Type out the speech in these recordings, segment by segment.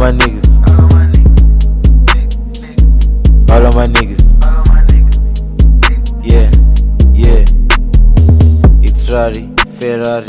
of my niggas. All of my niggas. Yeah, yeah. X-Rari, Ferrari.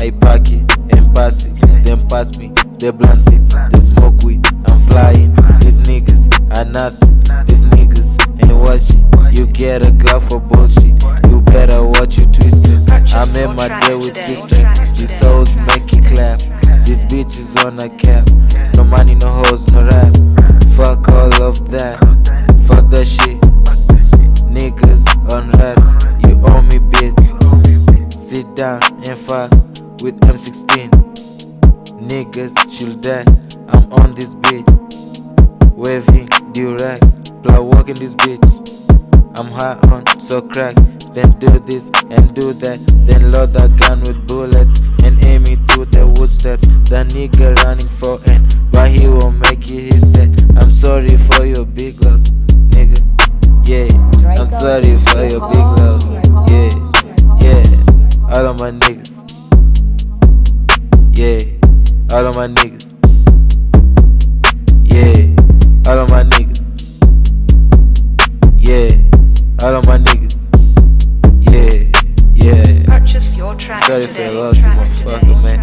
I pack it and pass it. Then pass me the blunt it. They smoke weed. I'm flying. These niggas are nothing. These niggas ain't watching. You get a glove for bullshit. You better watch you twist it. I made my day with sister. These souls make it clap. These bitches on a cap. No money, no hoes, no rap. Fuck all of that. Fuck that shit. Niggas on rats. You owe me, bitch. Sit down and fuck with M16. Niggas should die. I'm on this bitch. Waving direct. Play walking this bitch. I'm high on so crack. Then do this and do that. Then load the gun with bullets And aim it to the wood steps The nigga running for an But he won't make it his dead. I'm sorry for your big loss Nigga. Yeah I'm sorry for your big loss. Yeah Yeah All of my niggas. Yeah All of my niggas. Yeah All of my niggas. All of my niggas. Yeah, yeah. Purchase your tracks Sorry today. for the loss, motherfucker, man.